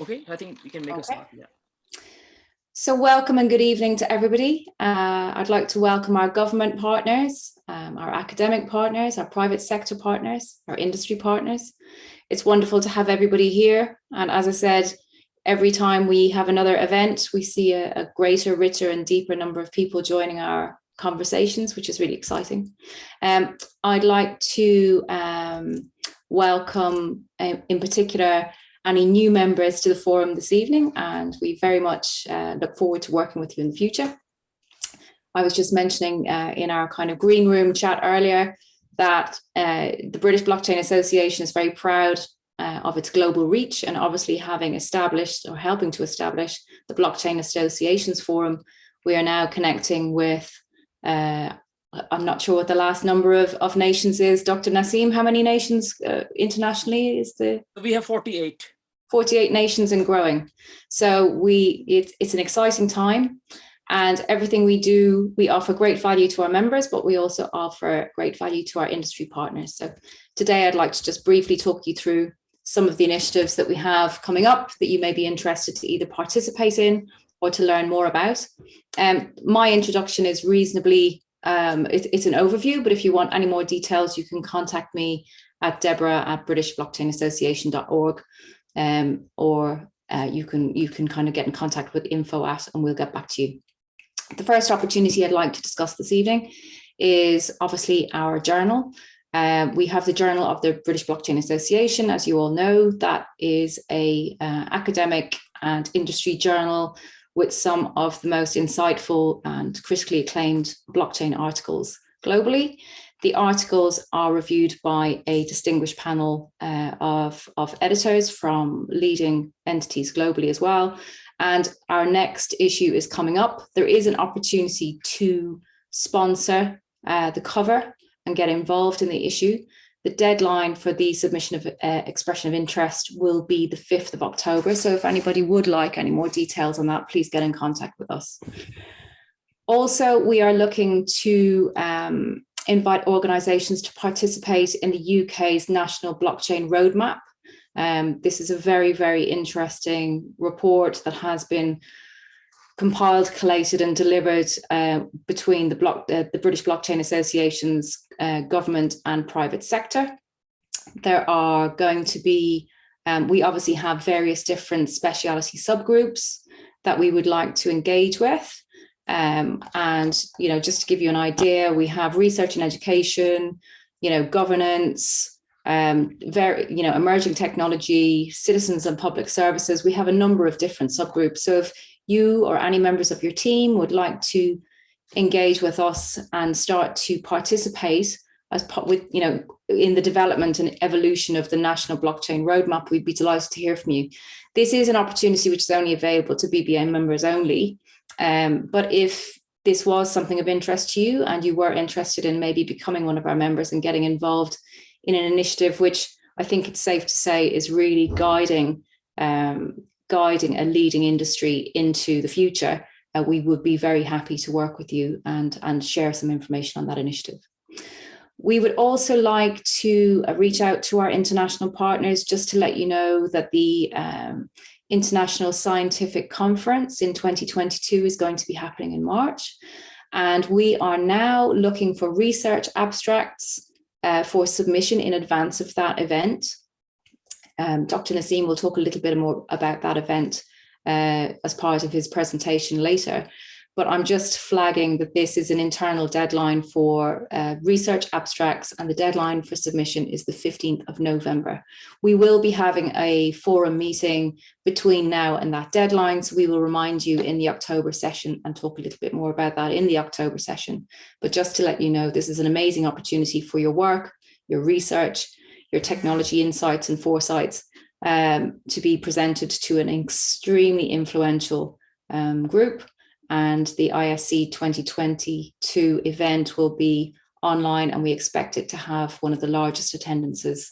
Okay, I think we can make a start. Yeah. So welcome and good evening to everybody. Uh, I'd like to welcome our government partners, um, our academic partners, our private sector partners, our industry partners. It's wonderful to have everybody here. And as I said, every time we have another event, we see a, a greater, richer and deeper number of people joining our conversations, which is really exciting. Um, I'd like to um, welcome uh, in particular any new members to the forum this evening, and we very much uh, look forward to working with you in the future. I was just mentioning uh, in our kind of green room chat earlier that uh, the British Blockchain Association is very proud uh, of its global reach and obviously having established or helping to establish the Blockchain Associations Forum, we are now connecting with uh, I'm not sure what the last number of, of nations is. Dr. Naseem, how many nations uh, internationally is the We have 48. 48 nations and growing. So we it, it's an exciting time and everything we do, we offer great value to our members, but we also offer great value to our industry partners. So today I'd like to just briefly talk you through some of the initiatives that we have coming up that you may be interested to either participate in or to learn more about. Um, my introduction is reasonably, um, it, it's an overview, but if you want any more details, you can contact me at Deborah at britishblockchainassociation.org um, or uh, you can you can kind of get in contact with info at and we'll get back to you. The first opportunity I'd like to discuss this evening is obviously our journal. Uh, we have the Journal of the British Blockchain Association, as you all know, that is a uh, academic and industry journal with some of the most insightful and critically acclaimed blockchain articles globally. The articles are reviewed by a distinguished panel uh, of, of editors from leading entities globally as well. And our next issue is coming up. There is an opportunity to sponsor uh, the cover and get involved in the issue. The deadline for the submission of uh, expression of interest will be the 5th of October. So if anybody would like any more details on that, please get in contact with us. Also, we are looking to um, invite organisations to participate in the UK's National Blockchain Roadmap. Um, this is a very, very interesting report that has been compiled, collated and delivered uh, between the, block, uh, the British Blockchain Association's uh, government and private sector. There are going to be, um, we obviously have various different speciality subgroups that we would like to engage with. Um, and, you know, just to give you an idea, we have research and education, you know, governance, um, very, you know, emerging technology, citizens and public services. We have a number of different subgroups. So if you or any members of your team would like to engage with us and start to participate as part with, you know, in the development and evolution of the national blockchain roadmap, we'd be delighted to hear from you. This is an opportunity which is only available to BBA members only. Um, but if this was something of interest to you and you were interested in maybe becoming one of our members and getting involved in an initiative, which I think it's safe to say is really guiding um, guiding a leading industry into the future, uh, we would be very happy to work with you and, and share some information on that initiative. We would also like to uh, reach out to our international partners just to let you know that the um, International Scientific Conference in 2022 is going to be happening in March. And we are now looking for research abstracts uh, for submission in advance of that event. Um, Dr. Naseem will talk a little bit more about that event uh, as part of his presentation later. But I'm just flagging that this is an internal deadline for uh, research abstracts and the deadline for submission is the 15th of November. We will be having a forum meeting between now and that deadline. So we will remind you in the October session and talk a little bit more about that in the October session. But just to let you know, this is an amazing opportunity for your work, your research, your technology insights and foresights um, to be presented to an extremely influential um, group. And the ISC 2022 event will be online and we expect it to have one of the largest attendances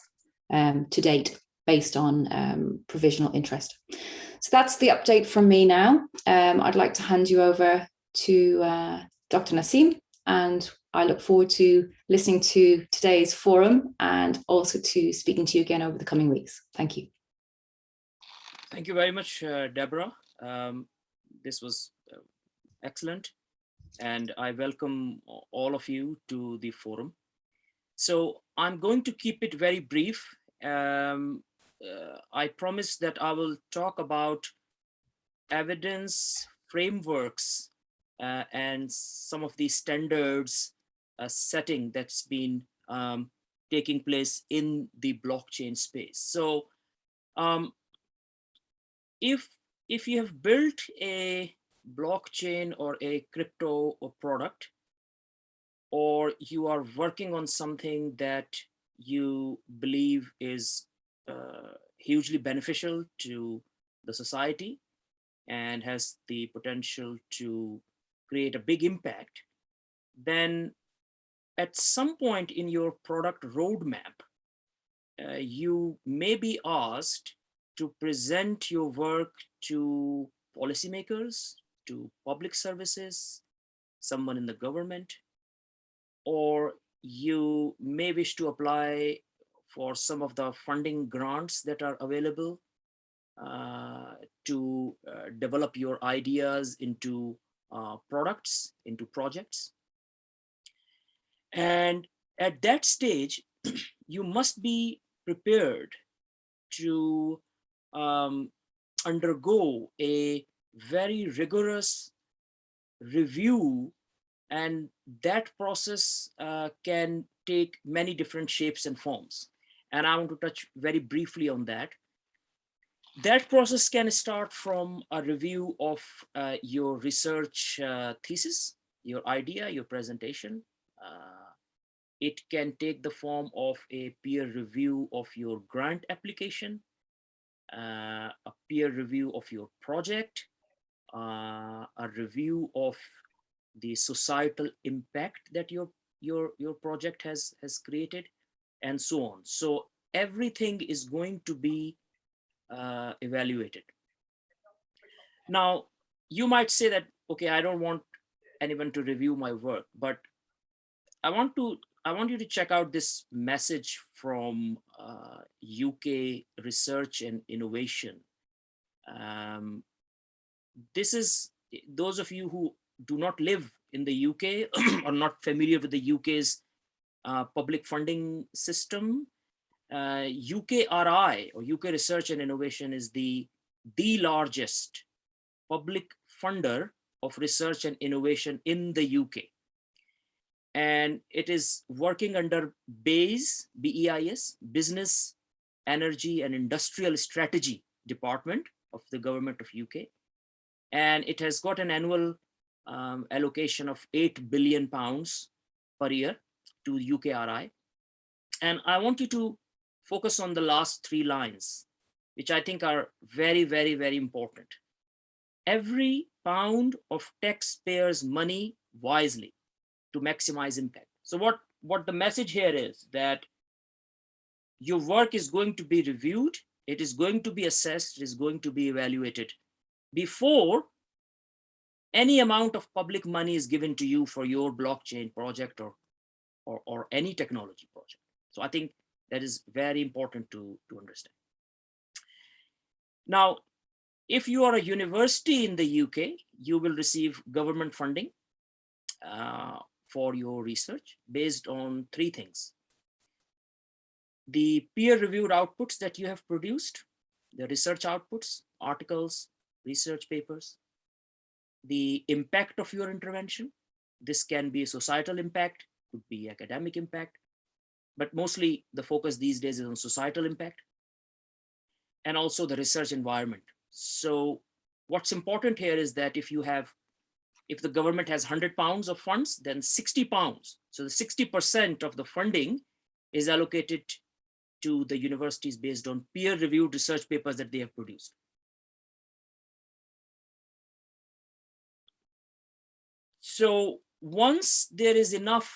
um, to date based on um, provisional interest. So that's the update from me now. Um, I'd like to hand you over to uh, Dr. Naseem and I look forward to listening to today's forum and also to speaking to you again over the coming weeks. Thank you. Thank you very much, uh, Deborah. Um, this was excellent. And I welcome all of you to the forum. So I'm going to keep it very brief. Um, uh, I promise that I will talk about evidence frameworks uh, and some of the standards uh, setting that's been um, taking place in the blockchain space. So um, if if you have built a blockchain or a crypto or product, or you are working on something that you believe is uh, hugely beneficial to the society and has the potential to create a big impact, then at some point in your product roadmap, uh, you may be asked to present your work to policymakers, to public services, someone in the government, or you may wish to apply for some of the funding grants that are available uh, to uh, develop your ideas into uh, products, into projects. And at that stage, you must be prepared to um, undergo a very rigorous review and that process uh, can take many different shapes and forms. And I want to touch very briefly on that. That process can start from a review of uh, your research uh, thesis, your idea, your presentation. Uh, it can take the form of a peer review of your grant application, uh, a peer review of your project, uh, a review of the societal impact that your your your project has has created and so on. So everything is going to be uh, evaluated. Now you might say that okay i don't want anyone to review my work but i want to i want you to check out this message from uh, uk research and innovation. Um, this is those of you who do not live in the UK or not familiar with the UK's uh, public funding system, uh, UKRI or UK Research and Innovation is the, the largest public funder of research and innovation in the UK. And it is working under BEIS, B-E-I-S, Business, Energy and Industrial Strategy Department of the Government of UK. And it has got an annual um, allocation of 8 billion pounds per year to UKRI. And I want you to focus on the last three lines, which I think are very, very, very important. Every pound of taxpayers' money wisely to maximize impact. So what, what the message here is that your work is going to be reviewed, it is going to be assessed, it is going to be evaluated before any amount of public money is given to you for your blockchain project or, or, or any technology project. So I think that is very important to, to understand. Now, if you are a university in the UK, you will receive government funding uh, for your research based on three things. The peer-reviewed outputs that you have produced, the research outputs, articles, research papers, the impact of your intervention. This can be a societal impact, could be academic impact, but mostly the focus these days is on societal impact and also the research environment. So what's important here is that if you have, if the government has 100 pounds of funds, then 60 pounds. So the 60% of the funding is allocated to the universities based on peer reviewed research papers that they have produced. So once there is enough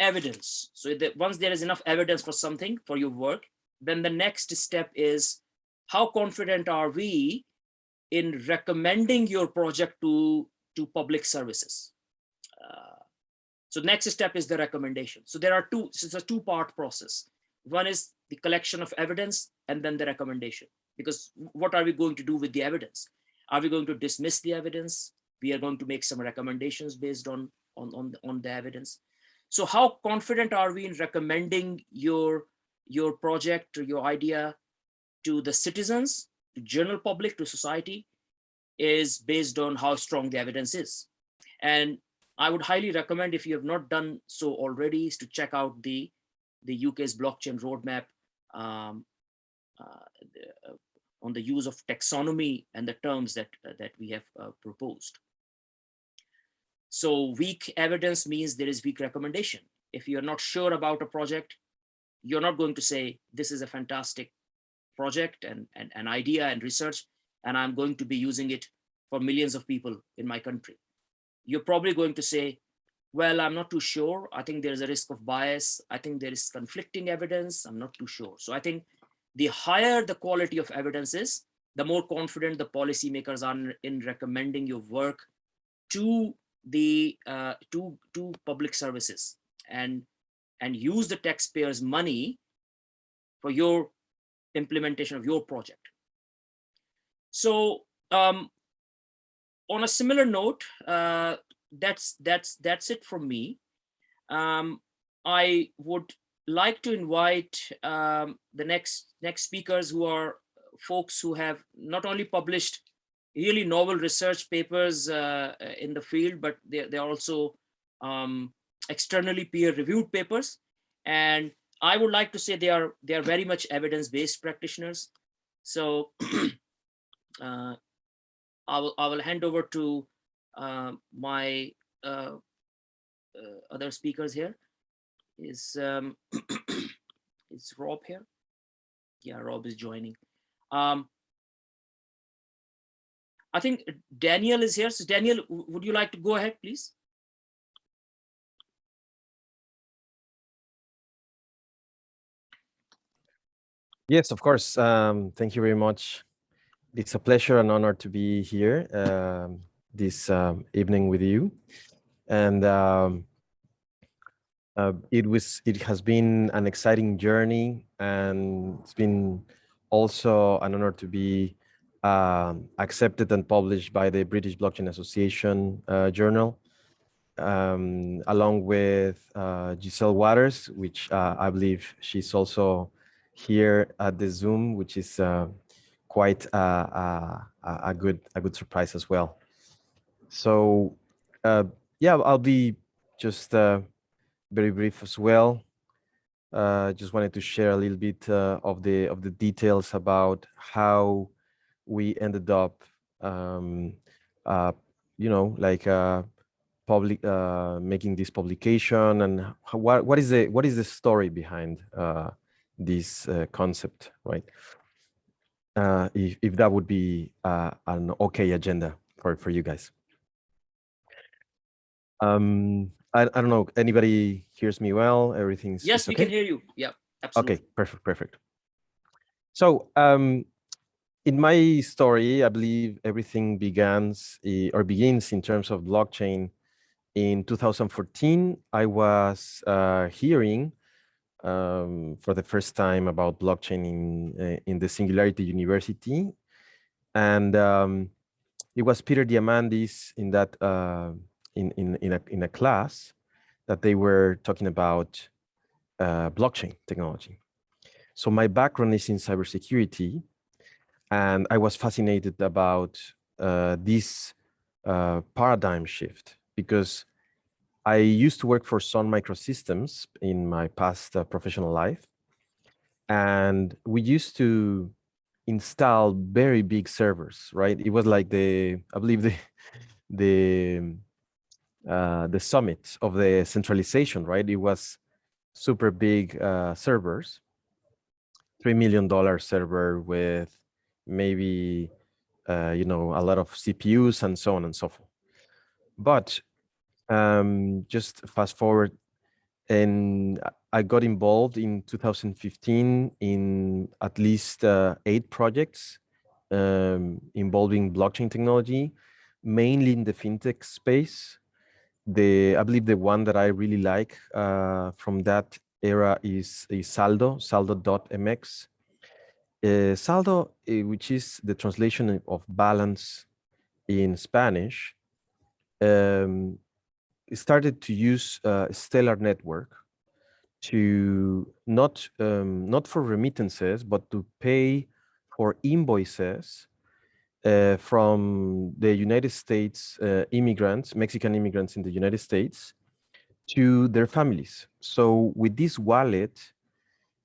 evidence, so that once there is enough evidence for something, for your work, then the next step is how confident are we in recommending your project to, to public services? Uh, so next step is the recommendation. So there are two, so it's a two part process. One is the collection of evidence and then the recommendation. because what are we going to do with the evidence? Are we going to dismiss the evidence? We are going to make some recommendations based on, on, on, the, on the evidence. So how confident are we in recommending your, your project or your idea to the citizens, to general public, to society, is based on how strong the evidence is. And I would highly recommend if you have not done so already is to check out the, the UK's blockchain roadmap um, uh, uh, on the use of taxonomy and the terms that, uh, that we have uh, proposed. So weak evidence means there is weak recommendation. If you're not sure about a project, you're not going to say, this is a fantastic project and, and an idea and research, and I'm going to be using it for millions of people in my country you're probably going to say, well, I'm not too sure. I think there's a risk of bias. I think there is conflicting evidence. I'm not too sure. So I think the higher the quality of evidence is, the more confident the policymakers are in recommending your work to the uh, to to public services and and use the taxpayers' money for your implementation of your project. So um, on a similar note, uh, that's that's that's it from me. Um, I would like to invite um, the next next speakers who are folks who have not only published really novel research papers uh, in the field, but they're, they're also um, externally peer-reviewed papers. And I would like to say they are they are very much evidence-based practitioners. So uh, I will, I will hand over to uh, my uh, uh, other speakers here. Is um, is Rob here? Yeah, Rob is joining. Um, I think Daniel is here. So Daniel, would you like to go ahead, please? Yes, of course. Um, thank you very much, it's a pleasure and honor to be here um, this um, evening with you. And um, uh, it was it has been an exciting journey and it's been also an honor to be uh, accepted and published by the British Blockchain Association uh, journal um, along with uh, Giselle Waters, which uh, I believe she's also here at the Zoom, which is uh, quite a, a, a good a good surprise as well. So uh, yeah, I'll be just uh, very brief as well. Uh, just wanted to share a little bit uh, of the of the details about how we ended up, um, uh, you know, like uh, public uh, making this publication and how, what what is the what is the story behind uh, this uh, concept, right? uh, if, if that would be uh, an okay agenda for, for you guys. Um, I, I don't know, anybody hears me well? Everything's Yes, we can hear you. Yeah, absolutely. Okay, perfect, perfect. So um, in my story, I believe everything begins eh, or begins in terms of blockchain. In 2014, I was uh, hearing um, for the first time about blockchain in, uh, in the Singularity University. And um, it was Peter Diamandis in that uh, in, in, in, a, in a class that they were talking about uh, blockchain technology. So my background is in cybersecurity, and I was fascinated about uh, this uh, paradigm shift because I used to work for Sun Microsystems in my past uh, professional life. And we used to install very big servers, right? It was like the, I believe the, the, uh, the summit of the centralization, right? It was super big uh, servers, $3 million server with maybe, uh, you know, a lot of CPUs and so on and so forth. But um, just fast forward and I got involved in 2015 in at least uh, eight projects um, involving blockchain technology, mainly in the fintech space. The I believe the one that I really like uh, from that era is, is Saldo, Saldo.mx. Uh, saldo, uh, which is the translation of balance in Spanish, um, started to use uh, Stellar Network to not um, not for remittances, but to pay for invoices uh, from the United States uh, immigrants, Mexican immigrants in the United States, to their families. So with this wallet,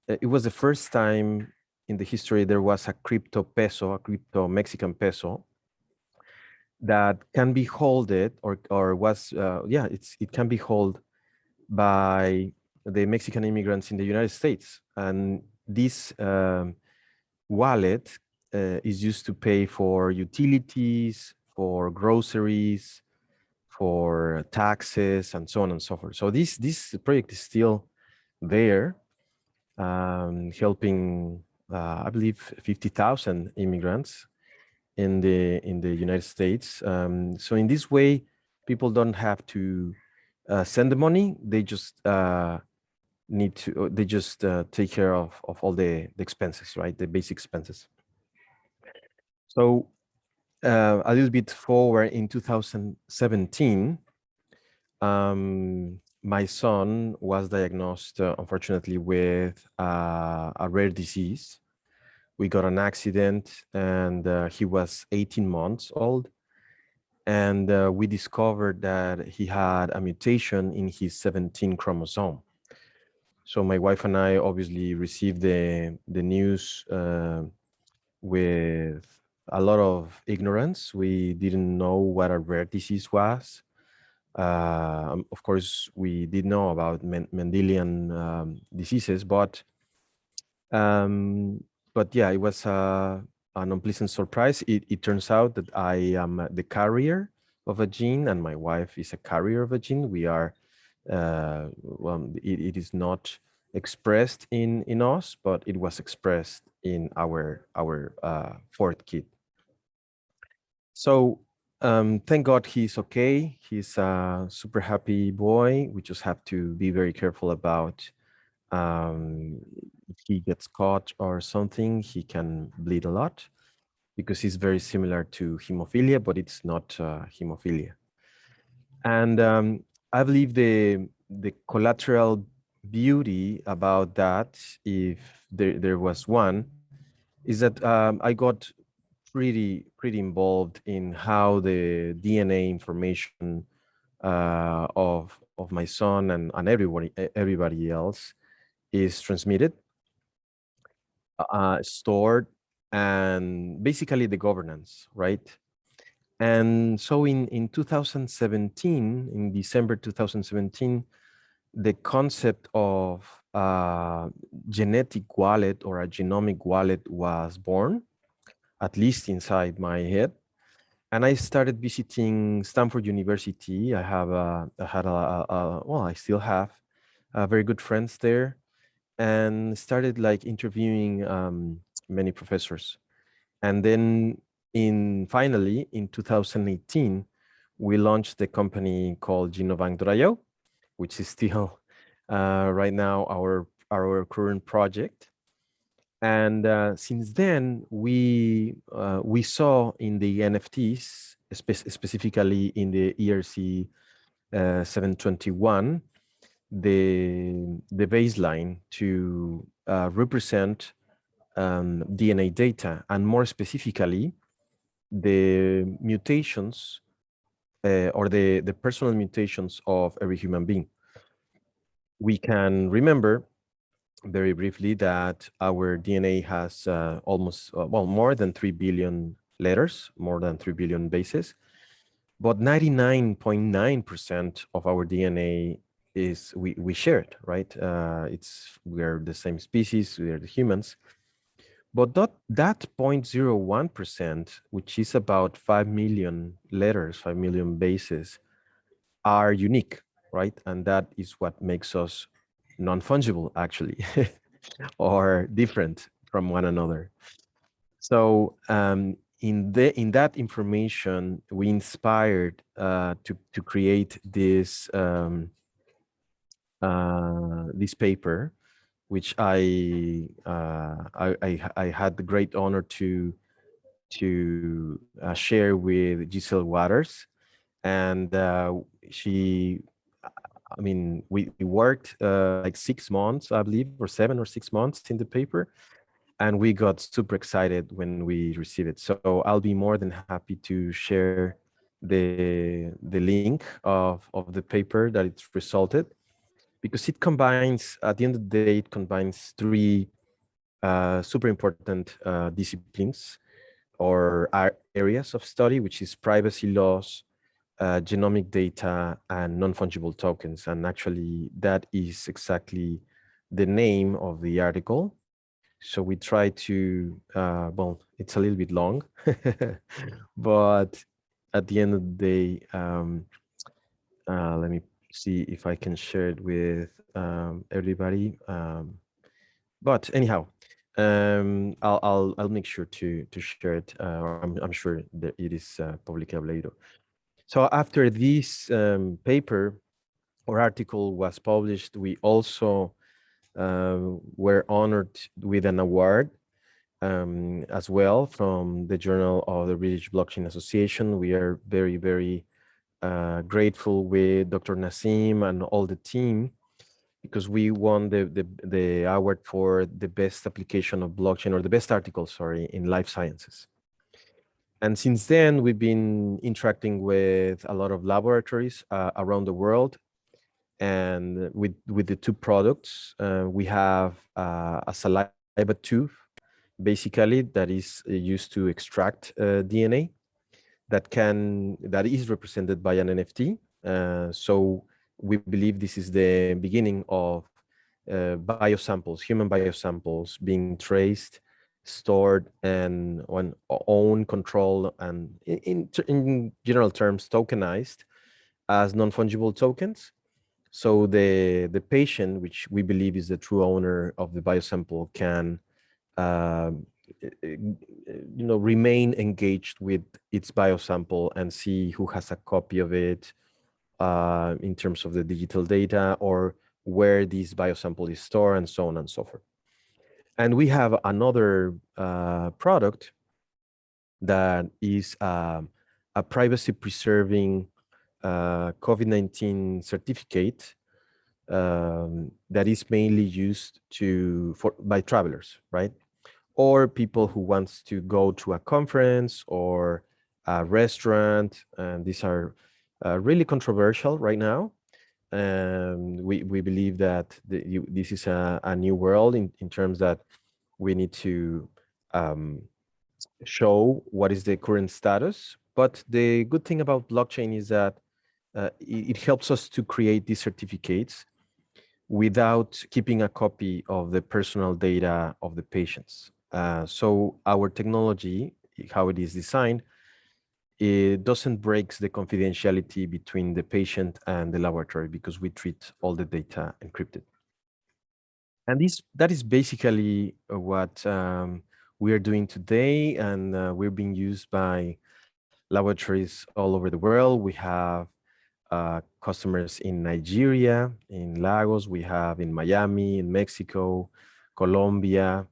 it was the first time in the history there was a crypto peso, a crypto Mexican peso, that can be holded or or was uh, yeah it's it can be held by the Mexican immigrants in the United States. And this um, wallet uh, is used to pay for utilities for groceries for taxes and so on and so forth. So this this project is still there um, helping uh, I believe 50,000 immigrants in the in the United States. Um, so in this way, people don't have to uh, send the money; they just uh, need to. They just uh, take care of of all the, the expenses, right? The basic expenses. So uh, a little bit forward in 2017, um, my son was diagnosed, uh, unfortunately, with uh, a rare disease. We got an accident and uh, he was 18 months old. And uh, we discovered that he had a mutation in his 17 chromosome. So my wife and i obviously received the the news uh, with a lot of ignorance. We didn't know what a rare disease was uh, of course we did know about mendelian um, diseases but um, but yeah, it was uh, an unpleasant surprise. It, it turns out that I am the carrier of a gene and my wife is a carrier of a gene. We are, uh, well, it, it is not expressed in, in us, but it was expressed in our, our uh, fourth kid. So um, thank God he's okay. He's a super happy boy. We just have to be very careful about um, if he gets caught or something, he can bleed a lot because he's very similar to hemophilia, but it's not uh, hemophilia. And um, I believe the the collateral beauty about that, if there, there was one, is that um, I got pretty pretty involved in how the DNA information uh, of of my son and, and everybody everybody else is transmitted, uh, stored, and basically the governance, right? And so in, in 2017, in December 2017, the concept of a genetic wallet or a genomic wallet was born, at least inside my head. And I started visiting Stanford University. I have a, I had a, a, well, I still have uh, very good friends there and started like interviewing um, many professors. And then in finally in 2018, we launched the company called Genobank.io, which is still uh, right now our our current project. And uh, since then, we uh, we saw in the NFTs, spe specifically in the ERC uh, 721, the, the baseline to uh, represent um, DNA data and more specifically, the mutations uh, or the, the personal mutations of every human being. We can remember very briefly that our DNA has uh, almost, uh, well, more than 3 billion letters, more than 3 billion bases, but 99.9% of our DNA is we we share it right? Uh, it's we're the same species we are the humans. But that that 0.01 percent which is about 5 million letters 5 million bases are unique right? And that is what makes us non-fungible actually or different from one another so um, in the in that information we inspired uh, to to create this um, uh, this paper which I, uh, I, I, I had the great honor to, to uh, share with Giselle Waters. And uh, she, I mean, we, we worked uh, like six months, I believe, or seven or six months in the paper. And we got super excited when we received it. So I'll be more than happy to share the, the link of, of the paper that it's resulted because it combines, at the end of the day, it combines three uh, super important uh, disciplines or areas of study, which is privacy laws, uh, genomic data, and non-fungible tokens. And actually, that is exactly the name of the article. So we try to, uh, well, it's a little bit long, but at the end of the day, um, uh, let me see if I can share it with um, everybody. Um, but anyhow, um, I'll, I'll, I'll make sure to to share it. Uh, I'm, I'm sure that it is uh, publicly available. So after this um, paper or article was published, we also uh, were honored with an award um, as well from the Journal of the British Blockchain Association. We are very, very uh, grateful with Dr. Naseem and all the team because we won the, the, the award for the best application of blockchain or the best article, sorry, in life sciences. And since then, we've been interacting with a lot of laboratories uh, around the world. And with, with the two products, uh, we have uh, a saliva tube, basically, that is uh, used to extract uh, DNA that can that is represented by an NFT. Uh, so we believe this is the beginning of biosamples, human biosamples being traced, stored, and on own control, and in, in general terms, tokenized as non-fungible tokens. So the the patient, which we believe is the true owner of the biosample, can uh, you know, remain engaged with its biosample and see who has a copy of it uh, in terms of the digital data or where this biosample is stored and so on and so forth. And we have another uh, product that is uh, a privacy preserving uh, COVID-19 certificate um, that is mainly used to for by travelers, right? or people who wants to go to a conference or a restaurant. And these are uh, really controversial right now. And we, we believe that the, you, this is a, a, new world in, in terms that we need to um, show what is the current status. But the good thing about blockchain is that uh, it, it helps us to create these certificates without keeping a copy of the personal data of the patients. Uh, so our technology, how it is designed, it doesn't breaks the confidentiality between the patient and the laboratory because we treat all the data encrypted. And this that is basically uh, what um, we are doing today, and uh, we're being used by laboratories all over the world. We have uh, customers in Nigeria, in Lagos, we have in Miami, in Mexico, Colombia,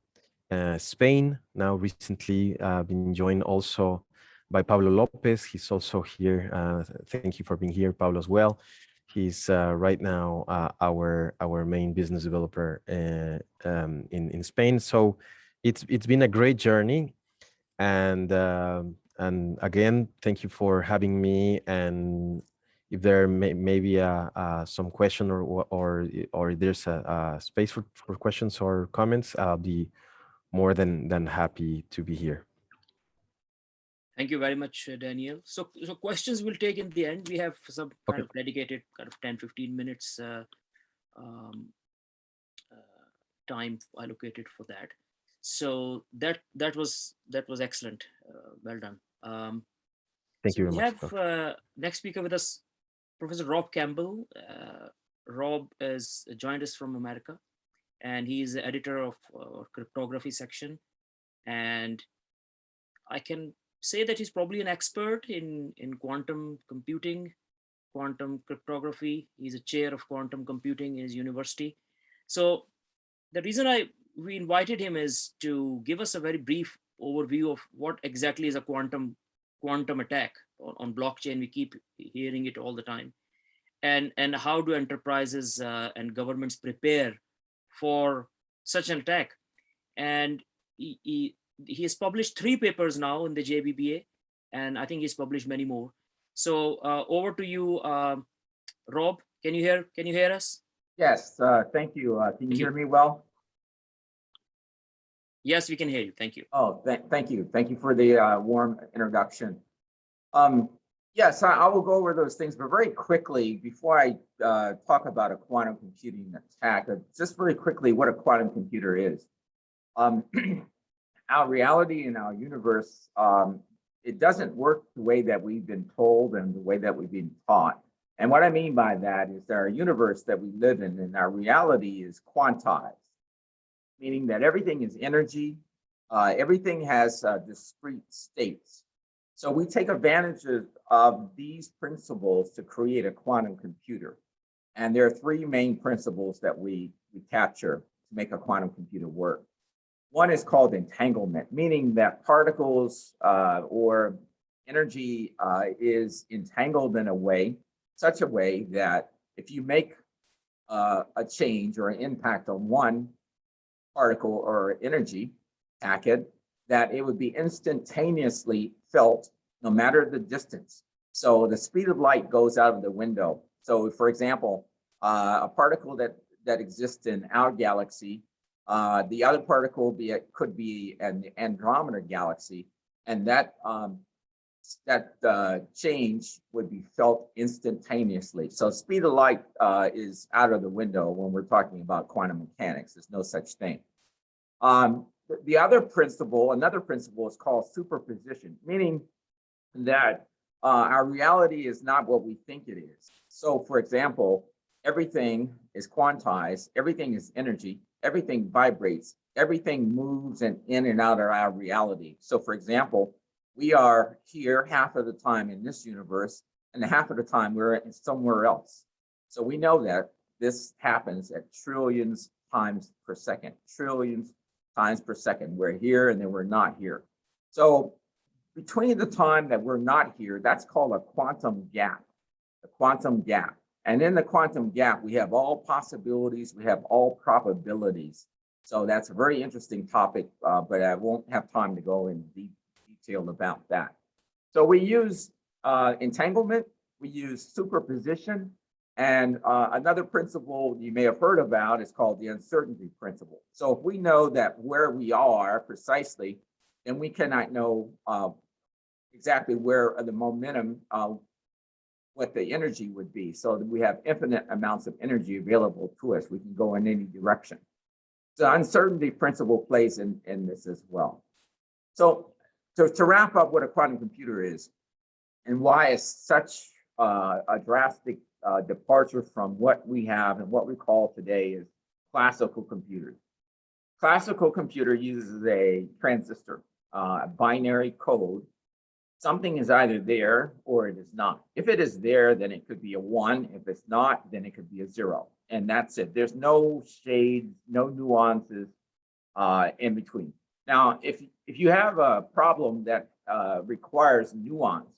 uh, Spain. Now recently uh, been joined also by Pablo Lopez. He's also here. Uh, thank you for being here, Pablo, as well. He's uh, right now uh, our our main business developer uh, um, in in Spain. So it's it's been a great journey, and um, and again, thank you for having me. And if there may maybe some question or or or there's a, a space for, for questions or comments, I'll be more than than happy to be here. Thank you very much, uh, Daniel. So, so questions we'll take in the end. We have some kind okay. of dedicated kind of 10, 15 minutes uh, um, uh, time allocated for that. So that that was that was excellent. Uh, well done. Um, Thank so you very we much. have uh, next speaker with us, Professor Rob Campbell. Uh, Rob has joined us from America and he is the editor of uh, cryptography section. And I can say that he's probably an expert in, in quantum computing, quantum cryptography. He's a chair of quantum computing in his university. So the reason I we invited him is to give us a very brief overview of what exactly is a quantum quantum attack on, on blockchain. We keep hearing it all the time, and and how do enterprises uh, and governments prepare for such an attack? And he, he he has published three papers now in the JBBA, and I think he's published many more. So uh, over to you, uh, Rob. Can you hear? Can you hear us? Yes, uh, thank you. Uh, Can you Thank you. hear me well? Yes, we can hear you. Thank you. Oh, thank, thank you. Thank you for the uh, warm introduction. Um, Yes, I I will go over those things, but very quickly, before I uh, talk about a quantum computing attack, just very quickly, what a quantum computer is. Um, Our reality in our universe, um, it doesn't work the way that we've been told and the way that we've been taught. And what I mean by that is that our universe that we live in and our reality is quantized, meaning that everything is energy, uh, everything has uh, discrete states. So we take advantage of, of these principles to create a quantum computer. And there are three main principles that we, we capture to make a quantum computer work. One is called entanglement, meaning that particles uh, or energy uh, is entangled in a way, such a way that if you make uh, a change or an impact on one particle or energy packet, that it would be instantaneously felt no matter the distance. So the speed of light goes out of the window. So for example, uh, a particle that, that exists in our galaxy, uh, the other particle be, could be an Andromeda galaxy, and that um, that uh, change would be felt instantaneously. So speed of light uh, is out of the window when we're talking about quantum mechanics. There's no such thing. Um, the- the other principle, another principle is called superposition, meaning that uh, our reality is not what we think it is. So for example, everything is quantized, everything is energy, everything vibrates, everything moves and in and out of our reality. So for example, we are here half of the time in this universe and half of the time we're somewhere else. So we know that this happens at trillions times per second, trillions times per second. We're here and then we're not here. So between the time that we're not here, that's called a quantum gap, the quantum gap. And in the quantum gap, we have all possibilities, we have all probabilities. So that's a very interesting topic, uh, but I won't have time to go in deep detail about that. So we use uh, entanglement, we use superposition, and uh, another principle you may have heard about is called the uncertainty principle. So if we know that where we are precisely, then we cannot know uh, exactly where the momentum, uh, what the energy would be. So that we have infinite amounts of energy available to us. We can go in any direction. The uncertainty principle plays in, in this as well. So to, to wrap up what a quantum computer is and why it's such uh, a drastic uh, departure from what we have and what we call today is classical computers. Classical computer uses a transistor, uh, binary code. Something is either there or it is not. If it is there, then it could be a one. If it's not, then it could be a zero. And that's it. There's no shades, no nuances uh, in between. Now, if, if you have a problem that uh, requires nuance,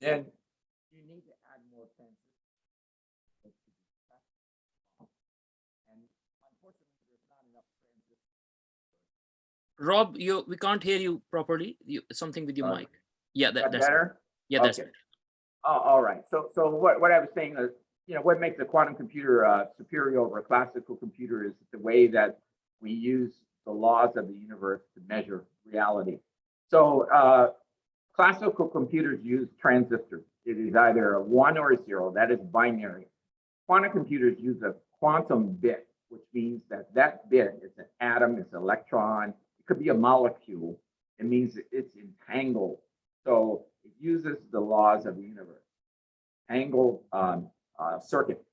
then you need to add more transistors. And unfortunately, there's not enough transistors. Rob, you we can't hear you properly. You something with your Uh, mic. Yeah, that, that that's better? yeah, that's Okay. Oh, all right. So, so what, what I was saying is, you know, what makes a quantum computer uh, superior over a classical computer is the way that we use the laws of the universe to measure reality. So, uh, classical computers use transistors. It is either a one or a zero. That is binary. Quantum computers use a quantum bit, which means that that bit is an atom, it's an electron, it could be a molecule. It means it's entangled. So it uses the laws of the universe, angle, um, uh, circuit.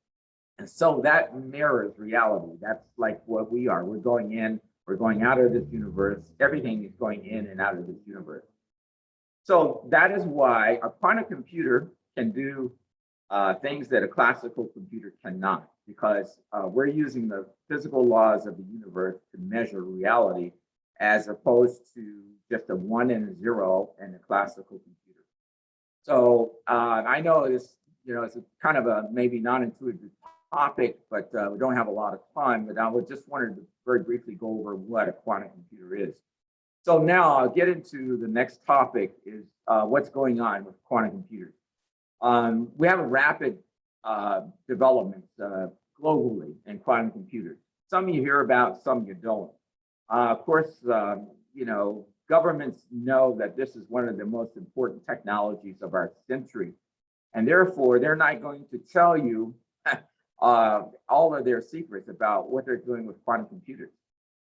And so that mirrors reality. That's like what we are. We're going in, we're going out of this universe. Everything is going in and out of this universe. So that is why a quantum computer can do uh, things that a classical computer cannot, because uh, we're using the physical laws of the universe to measure reality as opposed to just a one and a zero in a classical computer. So uh, I know this, you know, it's kind of a maybe non-intuitive topic, but uh, we don't have a lot of time, but I would just wanted to very briefly go over what a quantum computer is. So now I'll get into the next topic is uh, what's going on with quantum computers. Um, we have a rapid uh, development uh, globally in quantum computers. Some you hear about, some you don't. Uh, of course, um, you know, governments know that this is one of the most important technologies of our century. And therefore, they're not going to tell you uh, all of their secrets about what they're doing with quantum computers.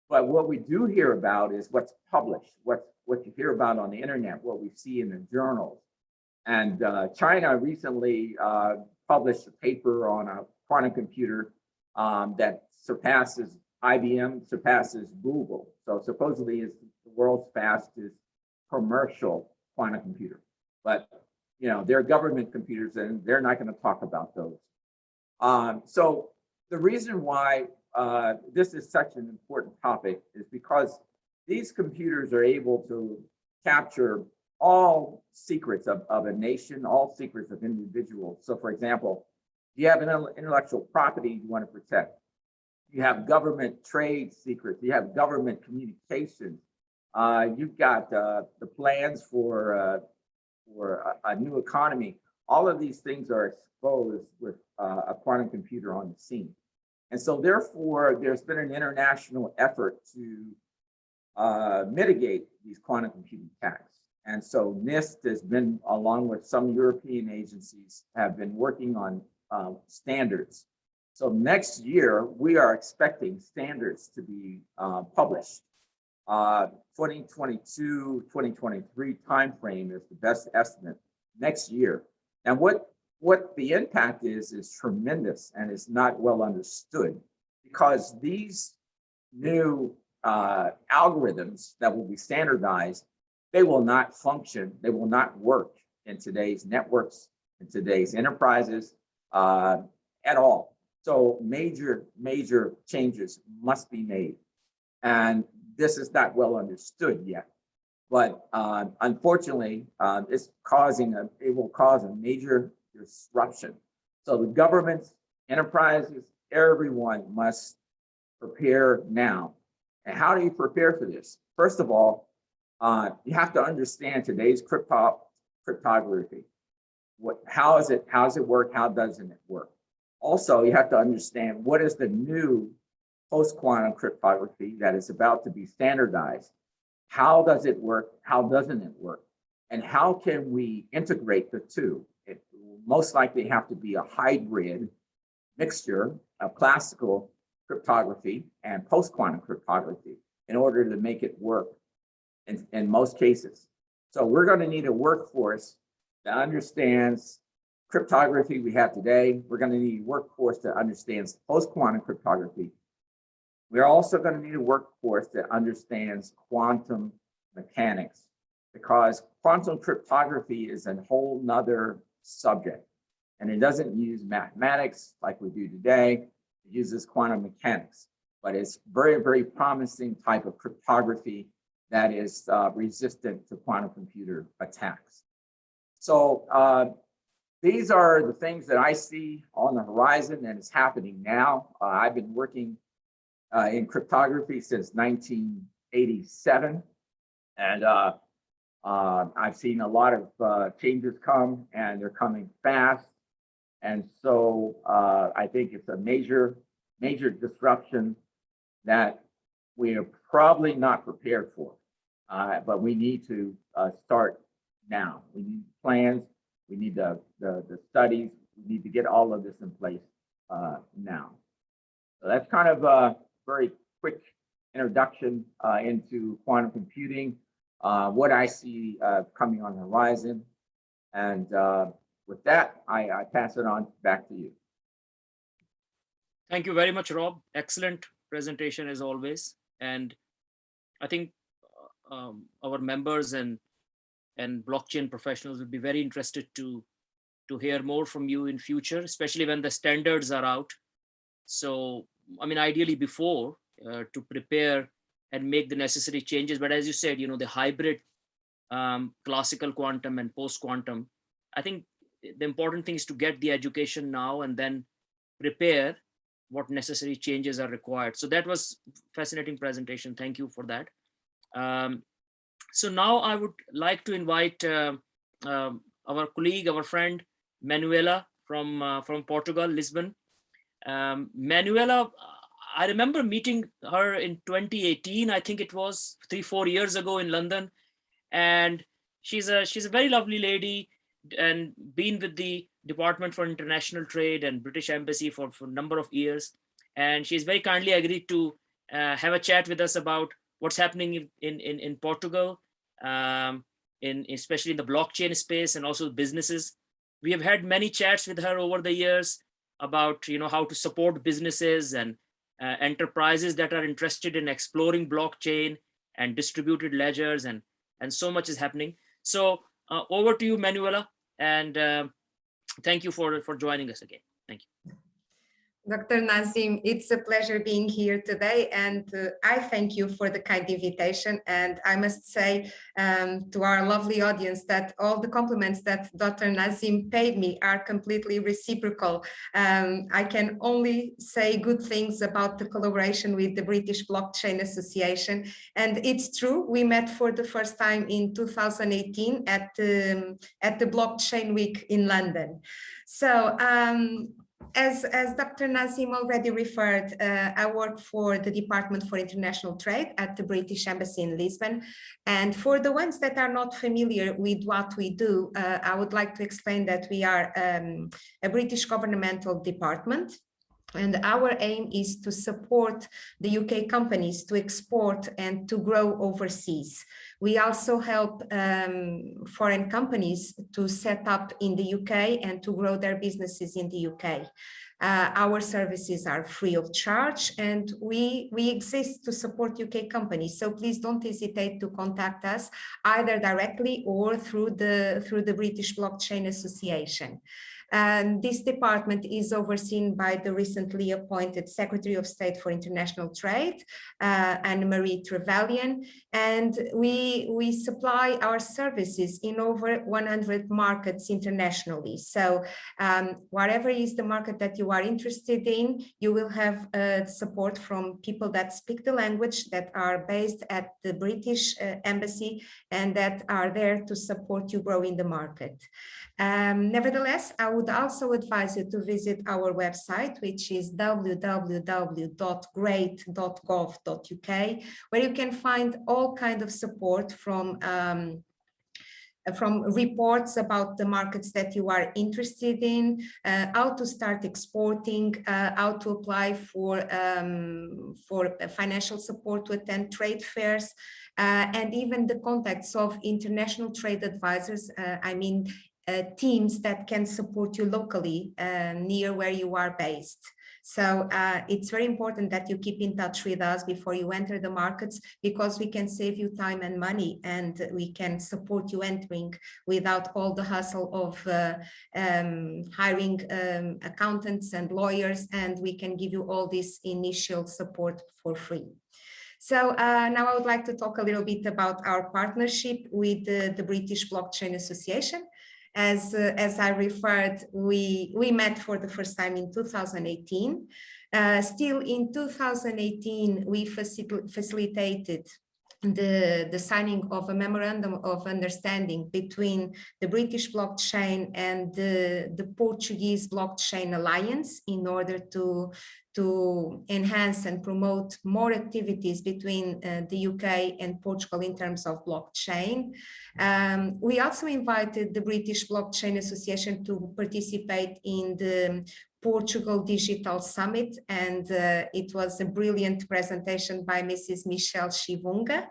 But what we do hear about is what's published, what's, what you hear about on the internet, what we see in the journals. And uh, China recently uh, published a paper on a quantum computer um, that surpasses IBM, surpasses Google. So supposedly is the world's fastest commercial quantum computer. But you know, they're government computers and they're not going to talk about those. Um, so the reason why uh, this is such an important topic is because these computers are able to capture all secrets of, of a nation, all secrets of individuals. So for example, you have an intellectual property you want to protect. You have government trade secrets. You have government communications. Uh, you've got uh, the plans for uh, for a, a, new economy. All of these things are exposed with uh, a quantum computer on the scene. And so therefore, there's been an international effort to uh, mitigate these quantum computing attacks. And so NIST has been, along with some European agencies, have been working on uh, standards. So next year, we are expecting standards to be uh, published. Uh, 2022, 2023 timeframe is the best estimate next year. And what, what the impact is, is tremendous and is not well understood because these new uh, algorithms that will be standardized they will not function, they will not work in today's networks, in today's enterprises uh, at all. So major, major changes must be made. And this is not well understood yet. But uh, unfortunately, uh, it's causing a, it will cause a major disruption. So the governments, enterprises, everyone must prepare now. And how do you prepare for this? First of all, uh, you have to understand today's crypto cryptography. What, how is it, how does it work? How doesn't it work? Also, you have to understand what is the new post-quantum cryptography that is about to be standardized. How does it work? How doesn't it work? And how can we integrate the two? It will most likely have to be a hybrid mixture of classical cryptography and post-quantum cryptography in order to make it work in, in most cases. So we're going to need a workforce that understands cryptography we have today. We're going to need a workforce that understands post-quantum cryptography. We're also going to need a workforce that understands quantum mechanics because quantum cryptography is a whole nother subject. And it doesn't use mathematics like we do today. It uses quantum mechanics, but it's very, very promising type of cryptography that is uh, resistant to quantum computer attacks. So uh, these are the things that I see on the horizon and it's happening now. Uh, I've been working uh, in cryptography since 1987 and uh, uh, I've seen a lot of changes come and they're coming fast. And so I think it's a major, major disruption that we are probably not prepared for. Uh, but we need to uh, start now. We need plans. We need the, the, the studies. We need to get all of this in place uh, now. So that's kind of a very quick introduction uh, into quantum computing, uh, what I see uh, coming on the horizon. And with that, I, I pass it on back to you. Thank you very much, Rob. Excellent presentation as always. And I think um, our members and and blockchain professionals would be very interested to to hear more from you in future, especially when the standards are out. So, I mean, ideally before uh, to prepare and make the necessary changes. But as you said, you know, the hybrid um, classical quantum and post quantum, I think the important thing is to get the education now and then prepare what necessary changes are required. So that was fascinating presentation. Thank you for that. Um, so now I would like to invite uh, um, our colleague, our friend, Manuela from, uh, from Portugal, Lisbon. Um, Manuela, I remember meeting her in 2018, I think it was three, four years ago in London. And she's a, she's a very lovely lady and been with the Department for International Trade and British Embassy for, for a number of years. And she's very kindly agreed to uh, have a chat with us about what's happening in, in, in, in Portugal, um, in, especially in the blockchain space and also businesses. We have had many chats with her over the years about you know, how to support businesses and uh, enterprises that are interested in exploring blockchain and distributed ledgers and, and so much is happening. So uh, over to you, Manuela, and uh, thank you for, for joining us again. Thank you. Dr. Naseem, it's a pleasure being here today and uh, I thank you for the kind invitation and I must say um, to our lovely audience that all the compliments that Dr. Naseem paid me are completely reciprocal. Um, I can only say good things about the collaboration with the British Blockchain Association and it's true, we met for the first time in 2018 at, um, at the Blockchain Week in London. So um, as, as Dr. Naseem already referred, uh, I work for the Department for International Trade at the British Embassy in Lisbon. And for the ones that are not familiar with what we do, uh, I would like to explain that we are um, a British governmental department and our aim is to support the UK companies to export and to grow overseas. We also help um, foreign companies to set up in the UK and to grow their businesses in the UK. Uh, our services are free of charge and we, we exist to support UK companies. So please don't hesitate to contact us either directly or through the, through the British Blockchain Association. And this department is overseen by the recently appointed Secretary of State for International Trade, uh, Anne-Marie Trevelyan, and we, we supply our services in over 100 markets internationally. So um, whatever is the market that you are interested in, you will have uh, support from people that speak the language, that are based at the British uh, Embassy, and that are there to support you grow in the market. Um, nevertheless, I would also advise you to visit our website, which is www.great.gov.uk, where you can find all kind of support from um, from reports about the markets that you are interested in, uh, how to start exporting, uh, how to apply for, um, for financial support to attend trade fairs, uh, and even the contacts of international trade advisors, uh, I mean, uh, teams that can support you locally uh, near where you are based. So uh, it's very important that you keep in touch with us before you enter the markets because we can save you time and money and we can support you entering without all the hustle of uh, um, hiring um, accountants and lawyers and we can give you all this initial support for free. So uh, now I would like to talk a little bit about our partnership with the, the British Blockchain Association as, uh, as I referred, we, we met for the first time in 2018. Uh, still in 2018, we facil facilitated the, the signing of a memorandum of understanding between the British blockchain and the, the Portuguese blockchain alliance in order to, to enhance and promote more activities between uh, the UK and Portugal in terms of blockchain. Um, we also invited the British Blockchain Association to participate in the Portugal Digital Summit, and uh, it was a brilliant presentation by Mrs. Michelle Chivunga.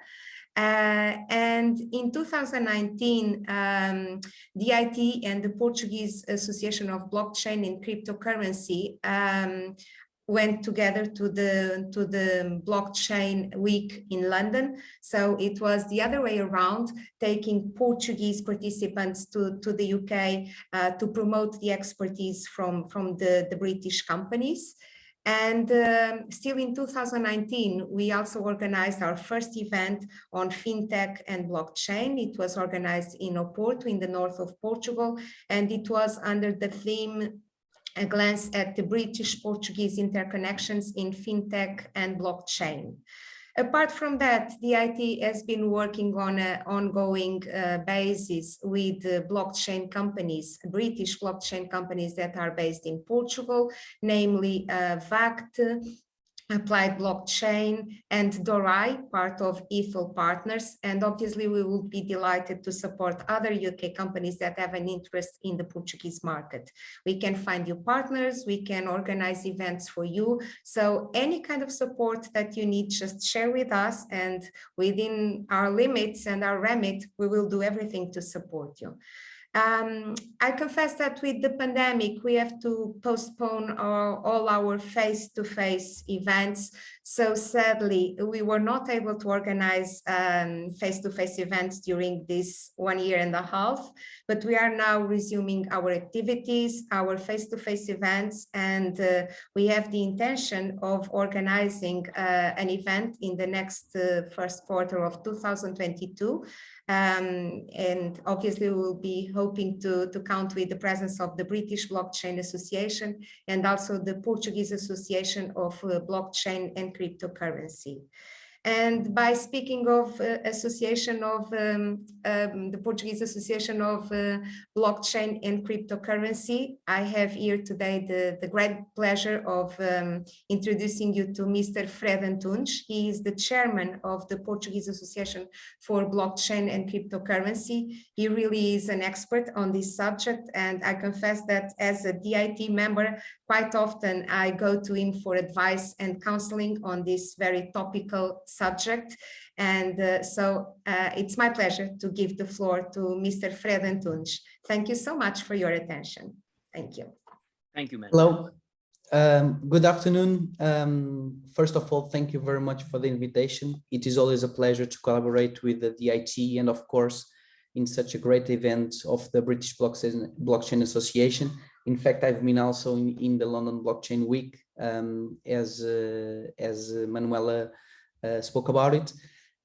Uh, and in 2019, um, DIT and the Portuguese Association of Blockchain and Cryptocurrency um, went together to the to the blockchain week in London. So it was the other way around, taking Portuguese participants to, to the UK uh, to promote the expertise from, from the, the British companies. And um, still in 2019, we also organized our first event on fintech and blockchain. It was organized in Oporto in the north of Portugal, and it was under the theme a glance at the British-Portuguese interconnections in fintech and blockchain. Apart from that, DIT has been working on an ongoing uh, basis with uh, blockchain companies, British blockchain companies that are based in Portugal, namely uh, VACT, Applied Blockchain and Dorai, part of Ethel Partners. And obviously we will be delighted to support other UK companies that have an interest in the Portuguese market. We can find you partners, we can organize events for you. So any kind of support that you need, just share with us and within our limits and our remit, we will do everything to support you. Um, I confess that with the pandemic, we have to postpone all our face-to-face -face events. So sadly, we were not able to organize face-to-face um, -face events during this one year and a half, but we are now resuming our activities, our face-to-face -face events, and uh, we have the intention of organizing uh, an event in the next uh, first quarter of 2022 um, and obviously we'll be hoping to, to count with the presence of the British Blockchain Association and also the Portuguese Association of uh, Blockchain and Cryptocurrency. And by speaking of uh, association of um, um, the Portuguese Association of uh, Blockchain and Cryptocurrency, I have here today the, the great pleasure of um, introducing you to Mr. Fred Antunes. He is the chairman of the Portuguese Association for Blockchain and Cryptocurrency. He really is an expert on this subject. And I confess that as a DIT member, quite often I go to him for advice and counseling on this very topical subject. And uh, so uh, it's my pleasure to give the floor to Mr. Fred Antunes. Thank you so much for your attention. Thank you. Thank you, man. Hello. Um, good afternoon. Um, first of all, thank you very much for the invitation. It is always a pleasure to collaborate with the DIT and of course, in such a great event of the British Blockchain, Blockchain Association. In fact, I've been also in, in the London Blockchain Week um, as, uh, as Manuela spoke about it.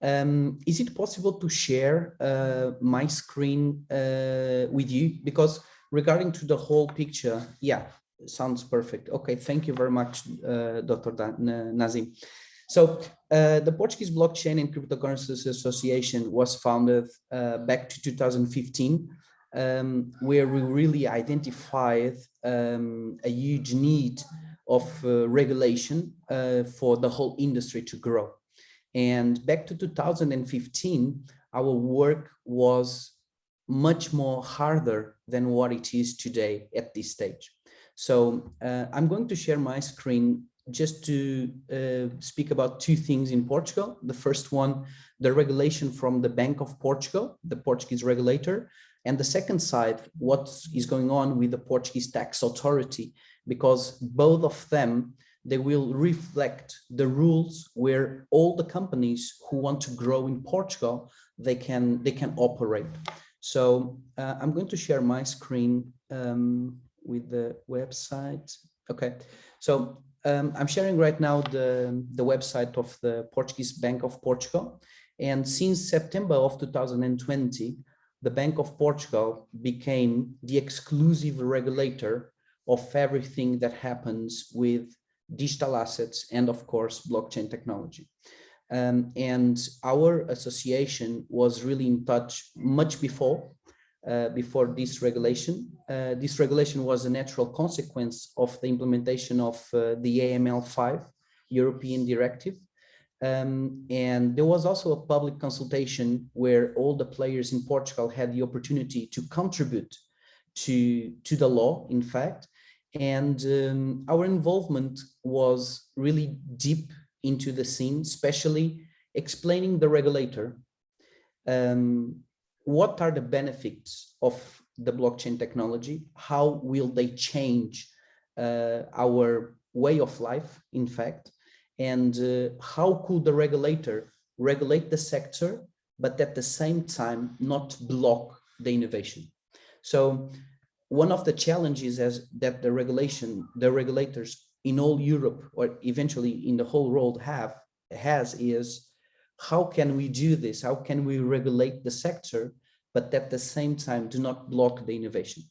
Um, is it possible to share uh, my screen uh, with you? Because regarding to the whole picture, yeah, sounds perfect. Okay, thank you very much, uh, Dr. Naseem. So uh, the Portuguese Blockchain and Cryptocurrencies Association was founded uh, back to 2015, um, where we really identified um, a huge need of uh, regulation uh, for the whole industry to grow. And back to 2015, our work was much more harder than what it is today at this stage. So uh, I'm going to share my screen just to uh, speak about two things in Portugal. The first one, the regulation from the Bank of Portugal, the Portuguese regulator, and the second side, what is going on with the Portuguese tax authority, because both of them, they will reflect the rules where all the companies who want to grow in Portugal, they can, they can operate. So uh, I'm going to share my screen um, with the website. Okay, so um, I'm sharing right now the, the website of the Portuguese Bank of Portugal. And since September of 2020, the Bank of Portugal became the exclusive regulator of everything that happens with digital assets and of course blockchain technology. Um, and our association was really in touch much before uh, before this regulation. Uh, this regulation was a natural consequence of the implementation of uh, the AML5 European directive. Um, and there was also a public consultation where all the players in Portugal had the opportunity to contribute to, to the law, in fact. And um, our involvement was really deep into the scene, especially explaining the regulator um, what are the benefits of the blockchain technology? How will they change uh, our way of life, in fact, and uh, how could the regulator regulate the sector, but at the same time not block the innovation. So one of the challenges is that the regulation, the regulators in all Europe or eventually in the whole world have has is how can we do this? How can we regulate the sector, but at the same time do not block the innovation?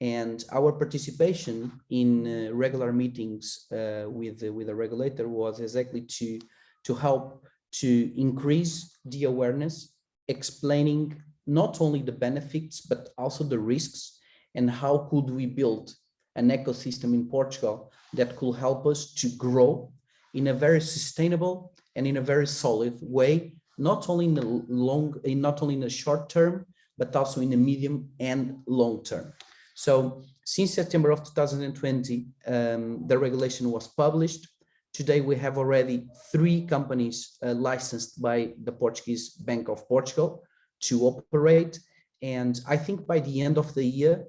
And our participation in uh, regular meetings uh, with with a regulator was exactly to to help to increase the awareness, explaining not only the benefits but also the risks and how could we build an ecosystem in Portugal that could help us to grow in a very sustainable and in a very solid way, not only in the long, not only in the short term, but also in the medium and long term. So since September of 2020, um, the regulation was published. Today, we have already three companies uh, licensed by the Portuguese Bank of Portugal to operate. And I think by the end of the year,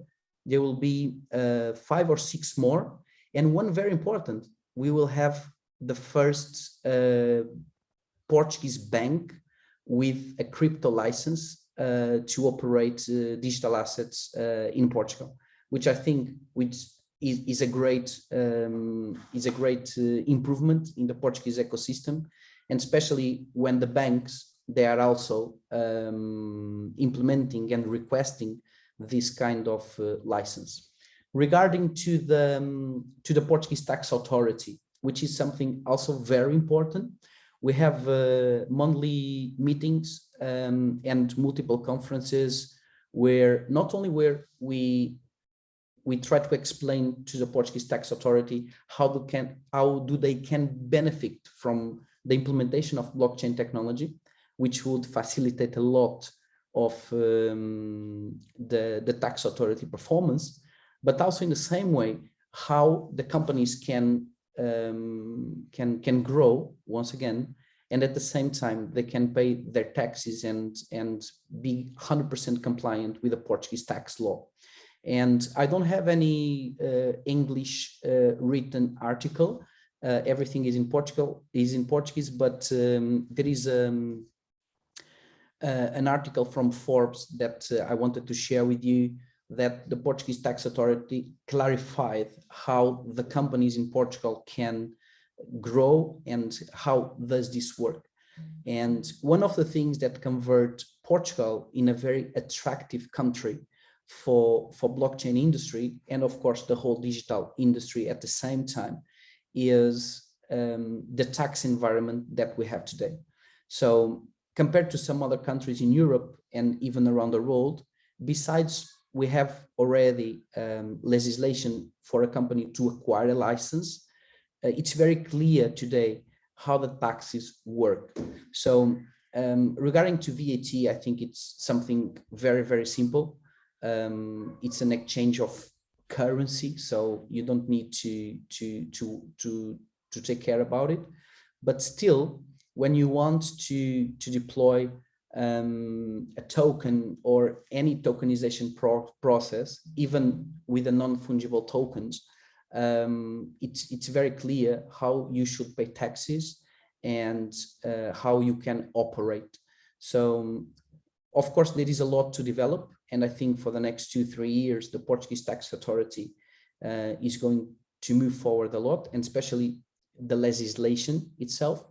there will be uh, five or six more. And one very important, we will have the first uh, Portuguese bank with a crypto license uh, to operate uh, digital assets uh, in Portugal, which I think which is, is a great um, is a great uh, improvement in the Portuguese ecosystem, and especially when the banks they are also um, implementing and requesting this kind of uh, license. Regarding to the um, to the Portuguese tax authority, which is something also very important, we have uh, monthly meetings um, and multiple conferences where not only where we we try to explain to the Portuguese tax authority how do can how do they can benefit from the implementation of blockchain technology, which would facilitate a lot of um, the, the tax authority performance, but also in the same way, how the companies can um, can can grow once again, and at the same time they can pay their taxes and and be 100% compliant with the Portuguese tax law. And I don't have any uh, English uh, written article. Uh, everything is in Portugal is in Portuguese, but um, there is um, an article from Forbes that uh, I wanted to share with you that the Portuguese tax authority clarified how the companies in Portugal can grow and how does this work. And one of the things that convert Portugal in a very attractive country for, for blockchain industry and of course the whole digital industry at the same time is um, the tax environment that we have today. So compared to some other countries in Europe and even around the world, besides we have already um, legislation for a company to acquire a license, uh, it's very clear today how the taxes work. So um, regarding to VAT, I think it's something very, very simple. Um, it's an exchange of currency, so you don't need to, to, to, to, to take care about it. But still, when you want to, to deploy um, a token or any tokenization pro process, even with the non-fungible tokens, um, it's, it's very clear how you should pay taxes and uh, how you can operate. So, of course, there is a lot to develop. And I think for the next two, three years, the Portuguese tax authority uh, is going to move forward a lot, and especially the legislation itself.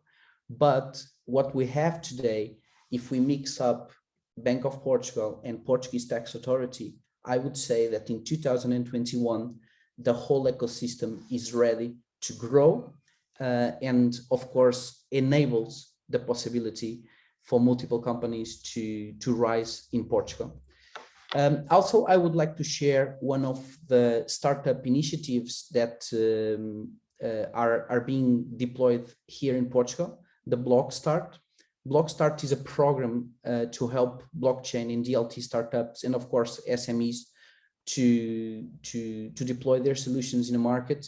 But what we have today, if we mix up Bank of Portugal and Portuguese Tax Authority, I would say that in 2021, the whole ecosystem is ready to grow uh, and of course enables the possibility for multiple companies to, to rise in Portugal. Um, also, I would like to share one of the startup initiatives that um, uh, are, are being deployed here in Portugal the Blockstart. Blockstart is a program uh, to help blockchain and DLT startups and of course SMEs to, to, to deploy their solutions in the market.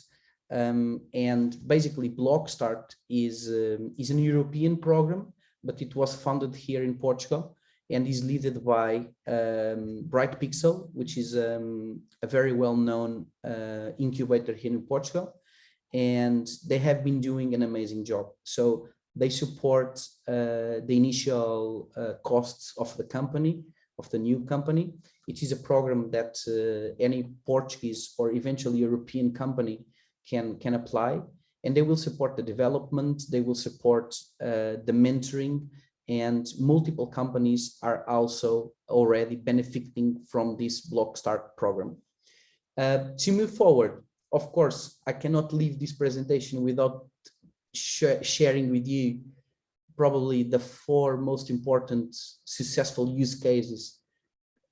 Um, and basically Blockstart is, um, is an European program, but it was funded here in Portugal and is led by um, Bright Pixel, which is um, a very well-known uh, incubator here in Portugal and they have been doing an amazing job. So they support uh, the initial uh, costs of the company, of the new company. It is a program that uh, any Portuguese or eventually European company can, can apply and they will support the development, they will support uh, the mentoring and multiple companies are also already benefiting from this Blockstart program. Uh, to move forward, of course, I cannot leave this presentation without sh sharing with you probably the four most important successful use cases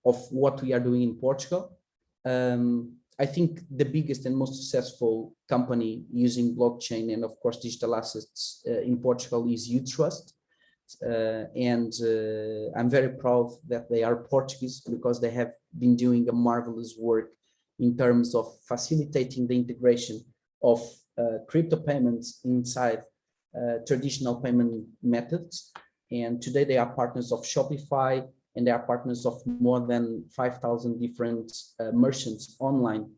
of what we are doing in Portugal. Um, I think the biggest and most successful company using blockchain and of course digital assets uh, in Portugal is Utrust. Uh, and uh, I'm very proud that they are Portuguese because they have been doing a marvelous work in terms of facilitating the integration of crypto payments inside uh, traditional payment methods. And today they are partners of Shopify and they are partners of more than 5,000 different uh, merchants online,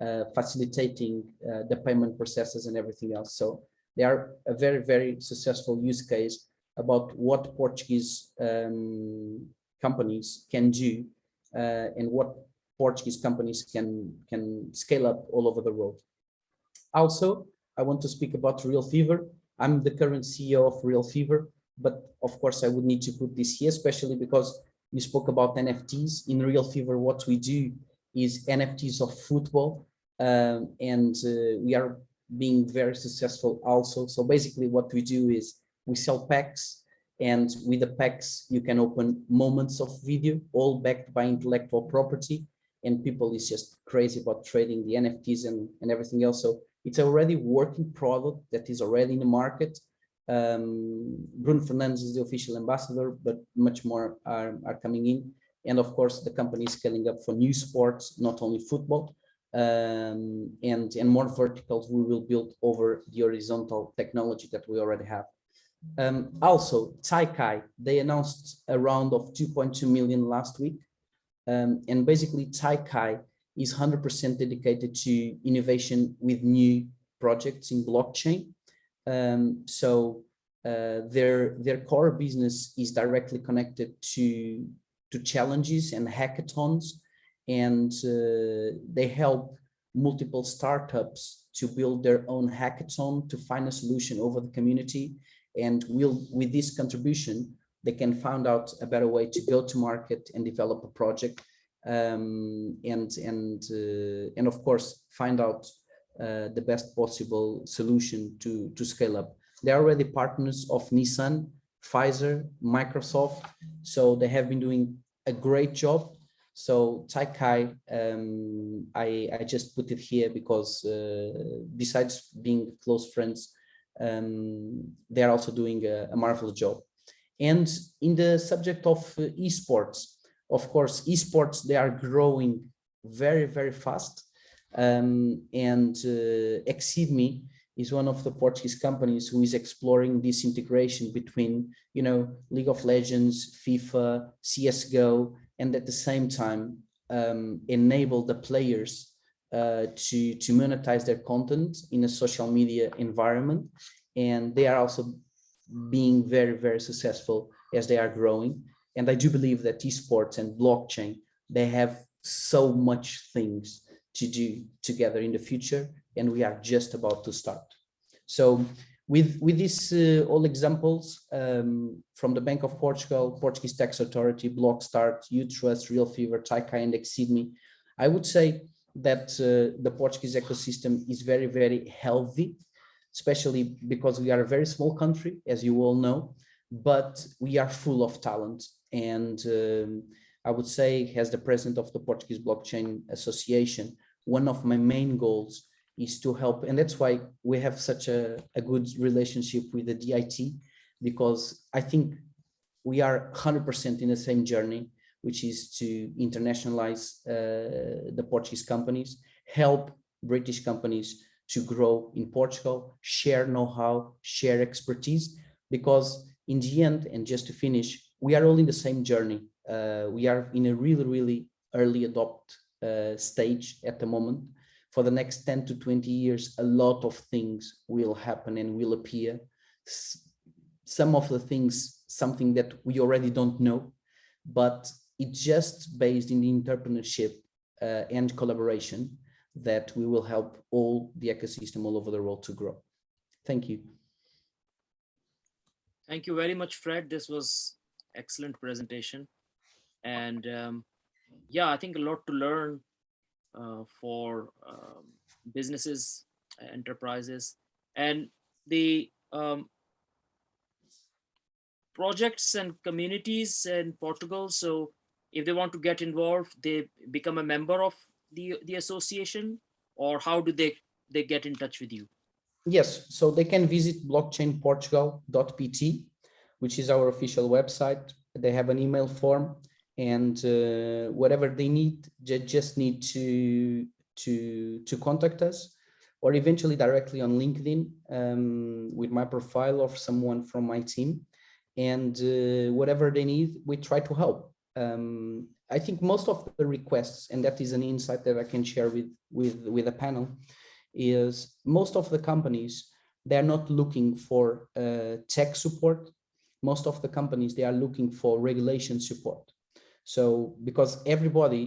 uh, facilitating uh, the payment processes and everything else. So they are a very, very successful use case about what Portuguese um, companies can do uh, and what Portuguese companies can, can scale up all over the world. Also, I want to speak about RealFevr. I'm the current CEO of RealFevr, but of course I would need to put this here, especially because you spoke about NFTs. In RealFevr, what we do is NFTs of football, um, and uh, we are being very successful also. So basically what we do is we sell packs and with the packs you can open moments of video all backed by intellectual property and people is just crazy about trading the nfts and, and everything else so it's already working product that is already in the market. Um, bruno fernandes is the official ambassador but much more are, are coming in. And of course the company is scaling up for new sports not only football. Um, and and more verticals we will build over the horizontal technology that we already have. Um, also, Taikai, they announced a round of 2.2 million last week. Um, and basically Taikai is 100% dedicated to innovation with new projects in blockchain. Um, so uh, their, their core business is directly connected to, to challenges and hackathons. And uh, they help multiple startups to build their own hackathon to find a solution over the community and will with this contribution they can find out a better way to go to market and develop a project um, and and uh, and of course find out uh, the best possible solution to to scale up they're already partners of nissan pfizer microsoft so they have been doing a great job so Taikai, um, I, I just put it here because uh, besides being close friends, um, they are also doing a, a, marvelous job. And in the subject of uh, esports, of course, esports, they are growing very, very fast. Um, and uh, Exceed.me is one of the Portuguese companies who is exploring this integration between, you know, League of Legends, FIFA, CSGO, and at the same time um, enable the players uh, to, to monetize their content in a social media environment. And they are also being very, very successful as they are growing. And I do believe that esports and blockchain, they have so much things to do together in the future, and we are just about to start. So with, with these uh, all examples um, from the Bank of Portugal, Portuguese Tax Authority, Blockstart, Utrust, RealFevr, Taikai, and Exceed.me, I would say that uh, the Portuguese ecosystem is very, very healthy, especially because we are a very small country, as you all know, but we are full of talent. And um, I would say, as the president of the Portuguese Blockchain Association, one of my main goals is to help. And that's why we have such a, a good relationship with the DIT, because I think we are 100% in the same journey which is to internationalize uh, the Portuguese companies, help British companies to grow in Portugal, share know-how, share expertise, because in the end, and just to finish, we are all in the same journey. Uh, we are in a really, really early adopt uh, stage at the moment. for the next 10 to 20 years, a lot of things will happen and will appear. Some of the things, something that we already don't know, but it's just based in the entrepreneurship uh, and collaboration that we will help all the ecosystem all over the world to grow. Thank you. Thank you very much, Fred. This was excellent presentation. And um, yeah, I think a lot to learn uh, for um, businesses, enterprises, and the um, projects and communities in Portugal. So if they want to get involved, they become a member of the, the association or how do they, they get in touch with you? Yes, so they can visit blockchainportugal.pt, which is our official website. They have an email form and uh, whatever they need, they just need to, to, to contact us or eventually directly on LinkedIn um, with my profile or someone from my team. And uh, whatever they need, we try to help. Um, I think most of the requests, and that is an insight that I can share with, with, with a panel, is most of the companies, they're not looking for uh, tech support. Most of the companies, they are looking for regulation support. So because everybody,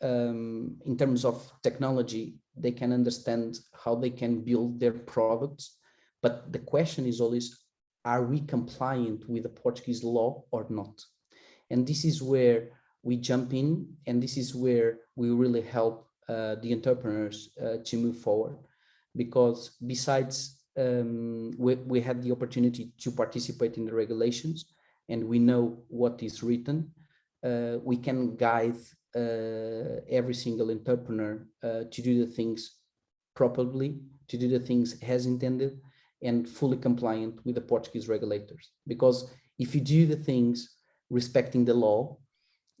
um, in terms of technology, they can understand how they can build their products. But the question is always, are we compliant with the Portuguese law or not? And this is where we jump in, and this is where we really help uh, the entrepreneurs uh, to move forward. Because besides, um, we, we had the opportunity to participate in the regulations, and we know what is written, uh, we can guide uh, every single entrepreneur uh, to do the things properly, to do the things as intended, and fully compliant with the Portuguese regulators. Because if you do the things respecting the law,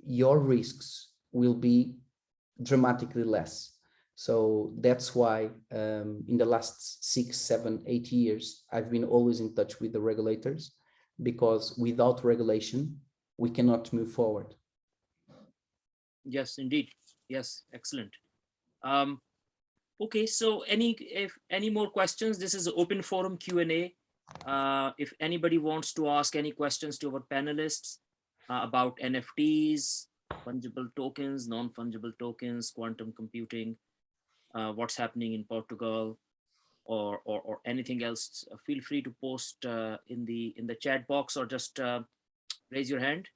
your risks will be dramatically less. So that's why um, in the last six, seven, eight years, I've been always in touch with the regulators because without regulation, we cannot move forward. Yes, indeed. Yes, excellent. Um, okay, so any if any more questions, this is open forum Q and A. Uh, if anybody wants to ask any questions to our panelists uh, about NFTs, fungible tokens, non-fungible tokens, quantum computing, uh, what's happening in Portugal, or or, or anything else, uh, feel free to post uh, in the in the chat box or just uh, raise your hand.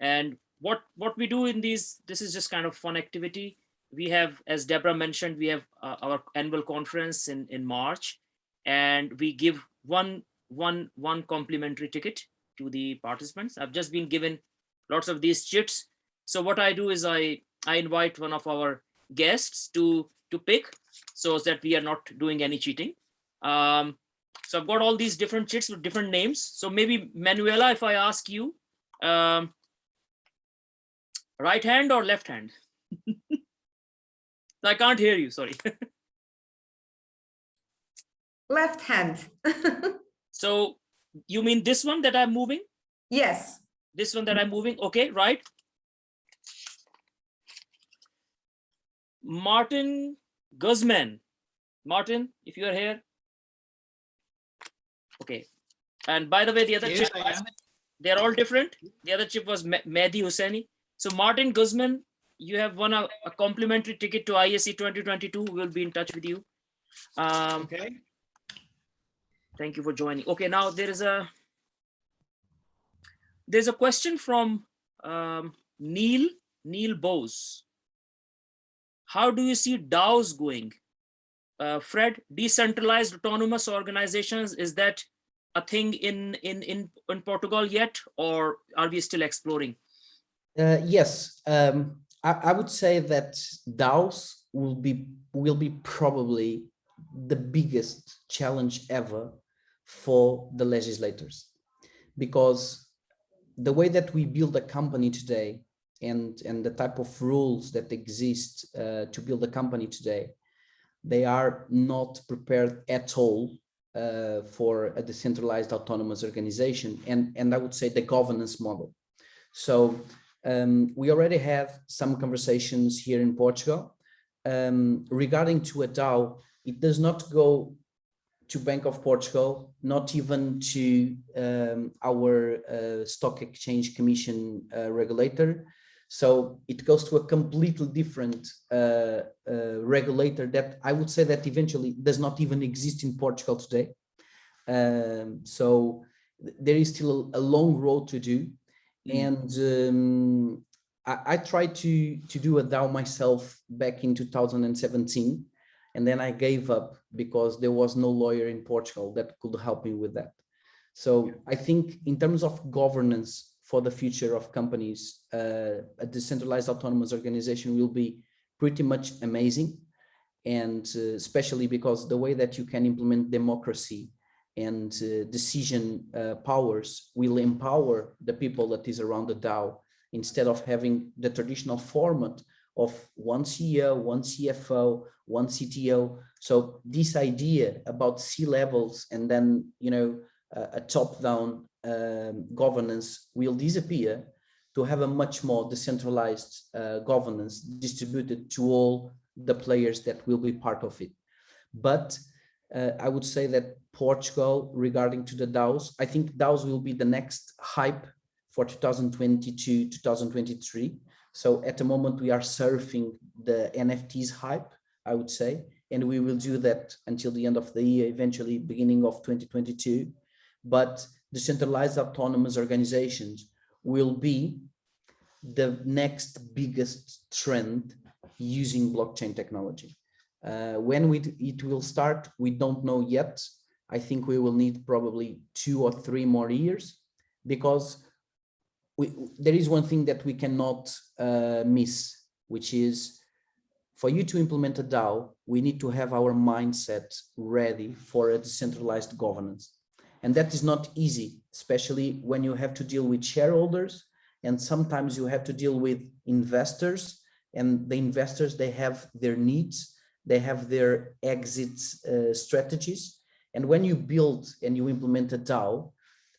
And what what we do in these, this is just kind of fun activity. We have, as Deborah mentioned, we have uh, our annual conference in in March, and we give one one one complimentary ticket to the participants. I've just been given lots of these chits. So what I do is I I invite one of our guests to to pick so that we are not doing any cheating. Um, so I've got all these different chits with different names. So maybe Manuela, if I ask you, um, right hand or left hand? I can't hear you, sorry. Left hand. so you mean this one that I'm moving? yes. This one that I'm moving, okay, right? Martin Guzman. Martin, if you are here. Okay. And by the way, the other chip, they're all different. The other chip was Me- Mehdi Husseini. So Martin Guzman, you have won a, a complimentary ticket to ISC 2022. We'll be in touch with you. Um, Okay. Thank you for joining. Okay, now there is a there's a question from um, Neil Neil Bose. How do you see DAOs going? Uh, Fred, decentralized autonomous organizations is that a thing in in in in Portugal yet, or are we still exploring? Uh, yes, um, I, I would say that DAOs will be will be probably the biggest challenge ever for the legislators, because the way that we build a company today and and the type of rules that exist uh, to build a company today, they are not prepared at all uh, for a decentralized autonomous organization and and I would say the governance model. So um, we already have some conversations here in Portugal um, regarding to a DAO, it does not go to Bank of Portugal, not even to um, our uh, stock exchange commission uh, regulator. So it goes to a completely different uh, uh, regulator that I would say that eventually does not even exist in Portugal today. Um, so th- there is still a, a long road to do. And um, I, I tried to, to do a DAO myself back in 2017 and then I gave up because there was no lawyer in Portugal that could help me with that. So I think in terms of governance for the future of companies, uh, a decentralized autonomous organization will be pretty much amazing. And uh, especially because the way that you can implement democracy and uh, decision uh, powers will empower the people that is around the DAO instead of having the traditional format of one CEO, one CFO, one CTO. So this idea about C levels and then, you know, a, a top-down um, governance will disappear to have a much more decentralized uh, governance distributed to all the players that will be part of it. But uh, I would say that Portugal, regarding to the DAOs, I think DAOs will be the next hype for 2022, 2023. So at the moment we are surfing the NFTs hype, I would say, and we will do that until the end of the year, eventually beginning of 2022. But decentralized autonomous organizations will be the next biggest trend using blockchain technology. Uh, when we, it will start, we don't know yet. I think we will need probably two or three more years because we, there is one thing that we cannot uh, miss, which is for you to implement a DAO, we need to have our mindset ready for a decentralized governance. And that is not easy, especially when you have to deal with shareholders and sometimes you have to deal with investors and the investors, they have their needs, they have their exit uh, strategies. And when you build and you implement a DAO,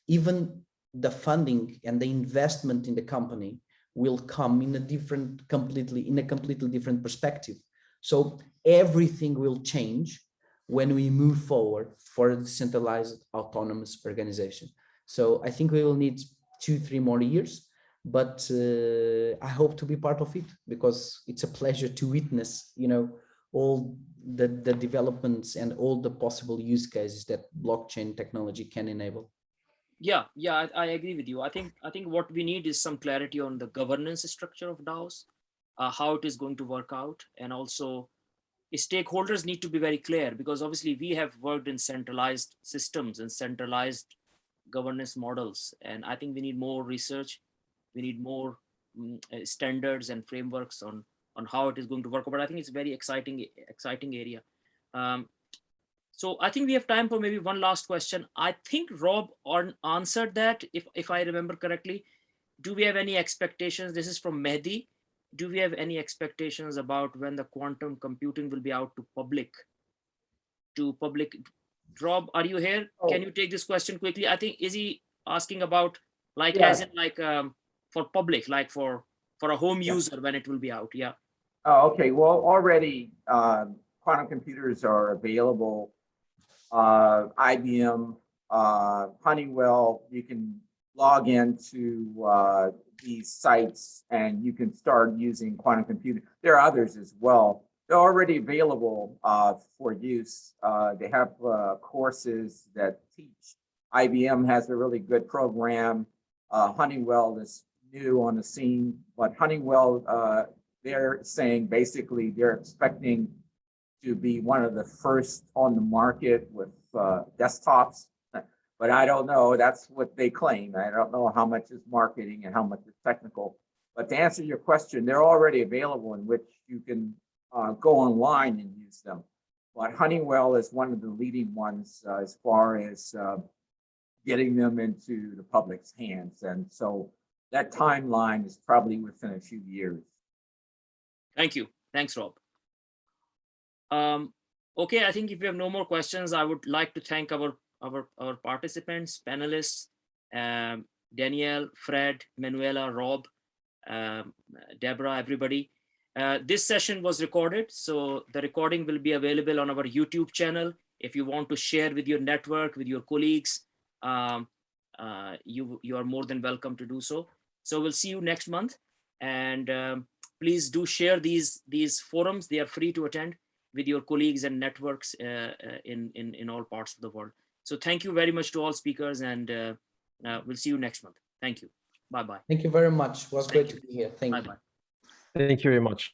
even the funding and the investment in the company will come in a different, completely, in a completely different perspective. So everything will change when we move forward for a decentralized autonomous organization. So I think we will need two, three more years, but uh, I hope to be part of it because it's a pleasure to witness, you know, all the, the developments and all the possible use cases that blockchain technology can enable. Yeah, yeah, I, I agree with you. I think I think what we need is some clarity on the governance structure of DAOs, uh, how it is going to work out, and also stakeholders need to be very clear because obviously we have worked in centralized systems and centralized governance models, and I think we need more research. We need more mm, uh, standards and frameworks on on how it is going to work. But I think it's a very exciting exciting area. Um, so I think we have time for maybe one last question. I think Rob on answered that, if, if I remember correctly. Do we have any expectations? This is from Mehdi. Do we have any expectations about when the quantum computing will be out to public? To public, Rob, are you here? Can Oh. you take this question quickly? I think, is he asking about like, Yeah. as in like, um, for public, like for, for a home Yeah. user when it will be out? Yeah. Oh, okay, well, already, um, quantum computers are available. Uh, IBM, uh, Honeywell, you can log into, uh, these sites and you can start using quantum computing. There are others as well. They're already available, uh, for use. Uh, they have, uh, courses that teach. IBM has a really good program. Uh, Honeywell is new on the scene, but Honeywell, uh, they're saying basically they're expecting to be one of the first on the market with uh, desktops. But I don't know, that's what they claim. I don't know how much is marketing and how much is technical. But to answer your question, they're already available in which you can uh, go online and use them. But Honeywell is one of the leading ones uh, as far as uh, getting them into the public's hands. And so that timeline is probably within a few years. Thank you. Thanks, Rob. Um, okay, I think if we have no more questions, I would like to thank our our our participants, panelists, um, Danielle, Fred, Manuela, Rob, um, Deborah, everybody. Uh, this session was recorded, so the recording will be available on our YouTube channel. If you want to share with your network, with your colleagues, um, uh, you, you are more than welcome to do so. So we'll see you next month. And um, please do share these, these forums. They are free to attend with your colleagues and networks uh, uh, in, in, in all parts of the world. So thank you very much to all speakers and uh, uh, we'll see you next month. Thank you. Bye-bye. Thank you very much. It was Thank great you. to be here. Thank you. Bye-bye. Thank you very much.